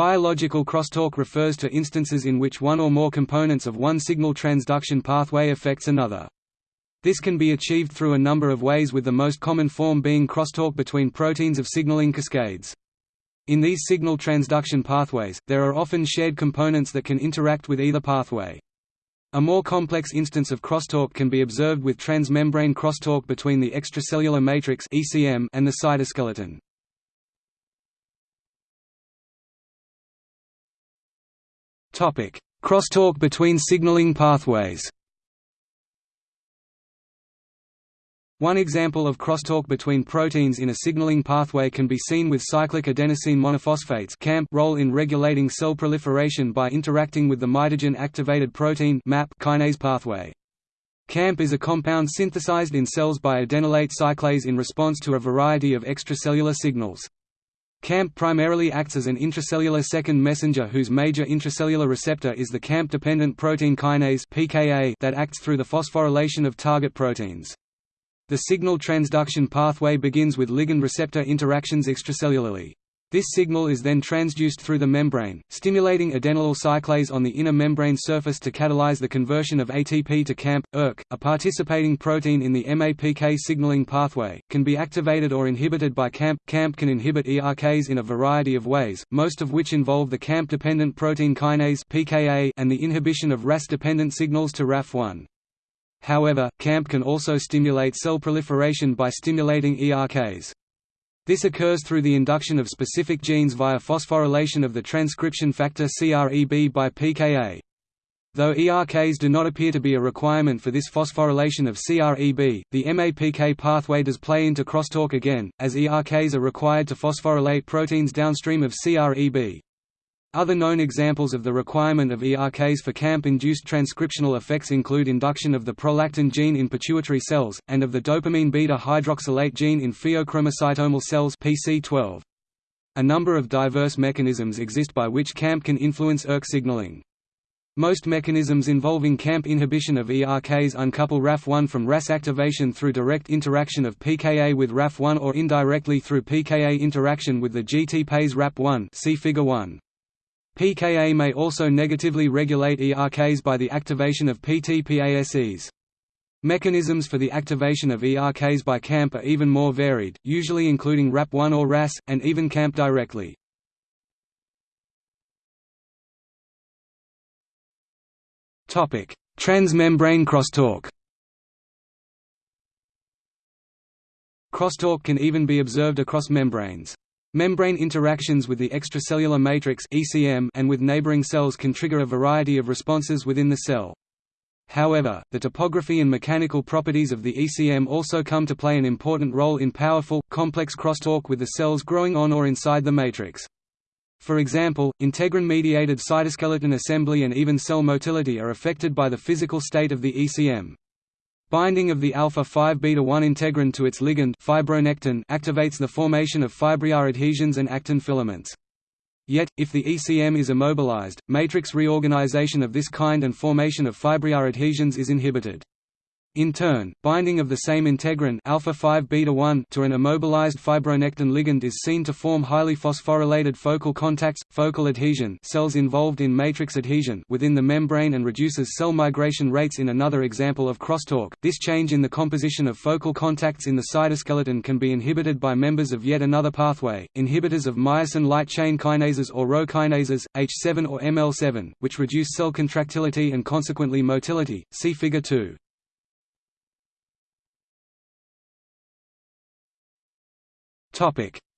Biological crosstalk refers to instances in which one or more components of one signal transduction pathway affects another. This can be achieved through a number of ways with the most common form being crosstalk between proteins of signaling cascades. In these signal transduction pathways, there are often shared components that can interact with either pathway. A more complex instance of crosstalk can be observed with transmembrane crosstalk between the extracellular matrix and the cytoskeleton. Crosstalk between signaling pathways One example of crosstalk between proteins in a signaling pathway can be seen with cyclic adenosine monophosphates CAMP role in regulating cell proliferation by interacting with the mitogen-activated protein MAP kinase pathway. CAMP is a compound synthesized in cells by adenylate cyclase in response to a variety of extracellular signals. CAMP primarily acts as an intracellular second messenger whose major intracellular receptor is the CAMP-dependent protein kinase (PKA) that acts through the phosphorylation of target proteins. The signal transduction pathway begins with ligand-receptor interactions extracellularly. This signal is then transduced through the membrane, stimulating adenylyl cyclase on the inner membrane surface to catalyze the conversion of ATP to CAMP. ERK, a participating protein in the MAPK signaling pathway, can be activated or inhibited by CAMP. CAMP can inhibit ERKs in a variety of ways, most of which involve the CAMP-dependent protein kinase (PKA) and the inhibition of RAS-dependent signals to RAF1. However, CAMP can also stimulate cell proliferation by stimulating ERKs. This occurs through the induction of specific genes via phosphorylation of the transcription factor CREB by PKA. Though ERKs do not appear to be a requirement for this phosphorylation of CREB, the MAPK pathway does play into crosstalk again, as ERKs are required to phosphorylate proteins downstream of CREB. Other known examples of the requirement of ERKs for CAMP-induced transcriptional effects include induction of the prolactin gene in pituitary cells, and of the dopamine beta-hydroxylase gene in pheochromocytomal cells PC12. A number of diverse mechanisms exist by which CAMP can influence ERK signaling. Most mechanisms involving CAMP inhibition of ERKs uncouple RAF1 from RAS activation through direct interaction of PKA with RAF1 or indirectly through PKA interaction with the GTPase RAP1 see figure 1. PKA may also negatively regulate ERKs by the activation of PTPases. Mechanisms for the activation of ERKs by CAMP are even more varied, usually including RAP1 or RAS, and even CAMP directly. Transmembrane crosstalk Crosstalk can even be observed across membranes. Membrane interactions with the extracellular matrix and with neighboring cells can trigger a variety of responses within the cell. However, the topography and mechanical properties of the ECM also come to play an important role in powerful, complex crosstalk with the cells growing on or inside the matrix. For example, integrin-mediated cytoskeleton assembly and even cell motility are affected by the physical state of the ECM. Binding of the alpha-5 beta-1 integrin to its ligand fibronectin activates the formation of fibrillar adhesions and actin filaments. Yet, if the ECM is immobilized, matrix reorganization of this kind and formation of fibrillar adhesions is inhibited. In turn, binding of the same integrin alpha 5 beta 1 to an immobilized fibronectin ligand is seen to form highly phosphorylated focal contacts, focal adhesion cells involved in matrix adhesion within the membrane and reduces cell migration rates in another example of crosstalk. This change in the composition of focal contacts in the cytoskeleton can be inhibited by members of yet another pathway, inhibitors of myosin light chain kinases or Rho kinases, H7 or ML7, which reduce cell contractility and consequently motility. See figure 2.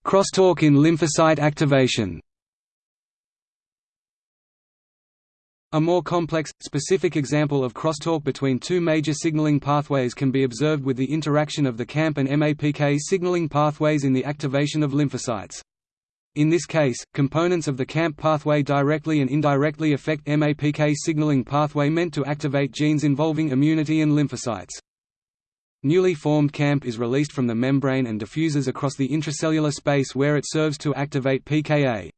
Crosstalk in lymphocyte activation A more complex, specific example of crosstalk between two major signaling pathways can be observed with the interaction of the CAMP and MAPK signaling pathways in the activation of lymphocytes. In this case, components of the CAMP pathway directly and indirectly affect MAPK signaling pathway meant to activate genes involving immunity and lymphocytes. Newly formed CAMP is released from the membrane and diffuses across the intracellular space where it serves to activate PKA.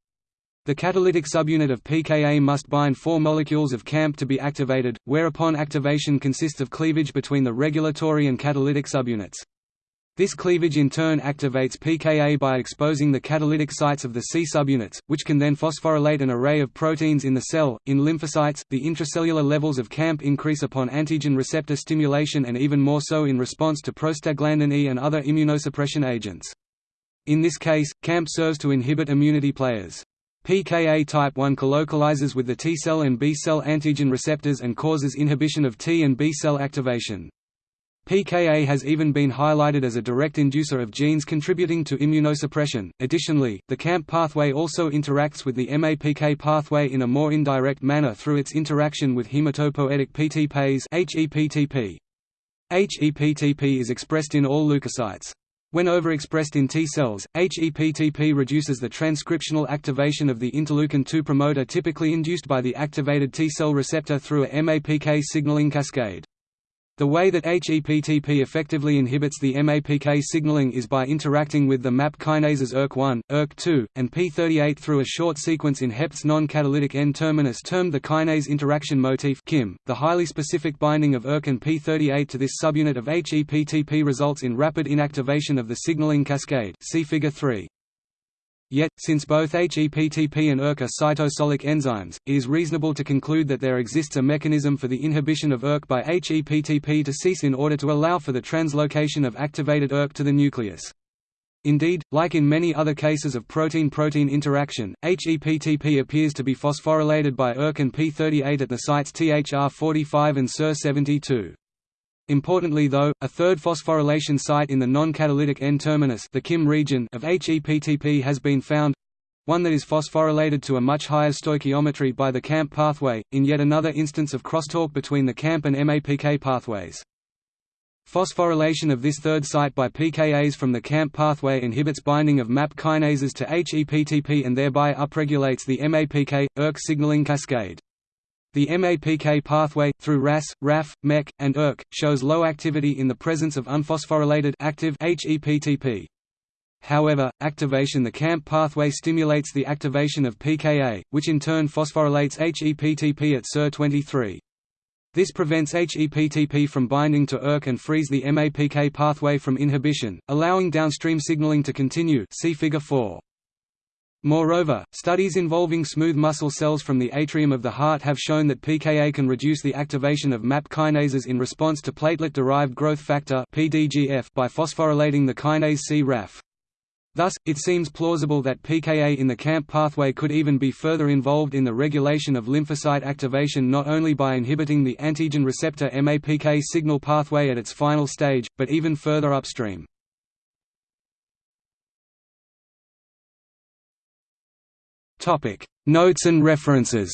The catalytic subunit of PKA must bind four molecules of CAMP to be activated, whereupon activation consists of cleavage between the regulatory and catalytic subunits. This cleavage in turn activates PKA by exposing the catalytic sites of the C subunits, which can then phosphorylate an array of proteins in the cell. In lymphocytes, the intracellular levels of CAMP increase upon antigen receptor stimulation and even more so in response to prostaglandin E and other immunosuppression agents. In this case, CAMP serves to inhibit immunity players. PKA type 1 colocalizes with the T cell and B cell antigen receptors and causes inhibition of T and B cell activation. PKA has even been highlighted as a direct inducer of genes contributing to immunosuppression. Additionally, the CAMP pathway also interacts with the MAPK pathway in a more indirect manner through its interaction with hematopoietic PTPase (HEPTP). HEPTP is expressed in all leukocytes. When overexpressed in T cells, HEPTP reduces the transcriptional activation of the interleukin-2 promoter typically induced by the activated T cell receptor through a MAPK signaling cascade. The way that HEPTP effectively inhibits the MAPK signaling is by interacting with the MAP kinases ERK1, ERK2, and P38 through a short sequence in HEPT's non-catalytic N-terminus termed the kinase interaction motif KIM. .The highly specific binding of ERK and P38 to this subunit of HEPTP results in rapid inactivation of the signaling cascade see Figure 3. Yet, since both HEPTP and ERK are cytosolic enzymes, it is reasonable to conclude that there exists a mechanism for the inhibition of ERK by HEPTP to cease in order to allow for the translocation of activated ERK to the nucleus. Indeed, like in many other cases of protein-protein interaction, HEPTP appears to be phosphorylated by ERK and P38 at the sites THR45 and Ser72. Importantly though, a third phosphorylation site in the non-catalytic N-terminus the KIM region of HEPTP has been found one that is phosphorylated to a much higher stoichiometry by the CAMP pathway, in yet another instance of crosstalk between the CAMP and MAPK pathways. Phosphorylation of this third site by PKAs from the CAMP pathway inhibits binding of MAP kinases to HEPTP and thereby upregulates the MAPK-ERK signaling cascade. The MAPK pathway, through RAS, RAF, MEK, and ERK, shows low activity in the presence of unphosphorylated active HEPTP. However, activation the CAMP pathway stimulates the activation of PKA, which in turn phosphorylates HEPTP at Ser23. This prevents HEPTP from binding to ERK and frees the MAPK pathway from inhibition, allowing downstream signaling to continue see Figure 4. Moreover, studies involving smooth muscle cells from the atrium of the heart have shown that PKA can reduce the activation of MAP kinases in response to platelet-derived growth factor by phosphorylating the kinase C-RAF. Thus, it seems plausible that PKA in the CAMP pathway could even be further involved in the regulation of lymphocyte activation not only by inhibiting the antigen receptor MAPK signal pathway at its final stage, but even further upstream. Notes and references.